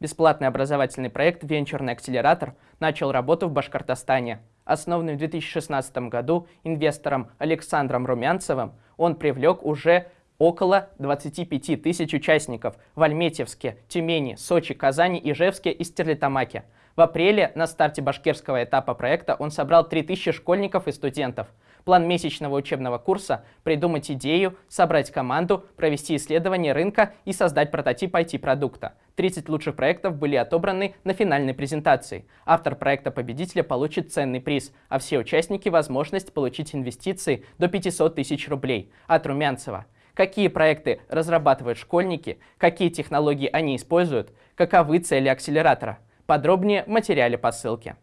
Бесплатный образовательный проект «Венчурный акселератор» начал работу в Башкортостане. Основанный в 2016 году инвестором Александром Румянцевым, он привлек уже около 25 тысяч участников в Альметьевске, Тюмени, Сочи, Казани, Ижевске и Стерлитамаке. В апреле на старте башкирского этапа проекта он собрал 3000 школьников и студентов. План месячного учебного курса – придумать идею, собрать команду, провести исследование рынка и создать прототип IT-продукта. 30 лучших проектов были отобраны на финальной презентации. Автор проекта-победителя получит ценный приз, а все участники – возможность получить инвестиции до 500 тысяч рублей от Румянцева какие проекты разрабатывают школьники, какие технологии они используют, каковы цели акселератора. Подробнее в материале по ссылке.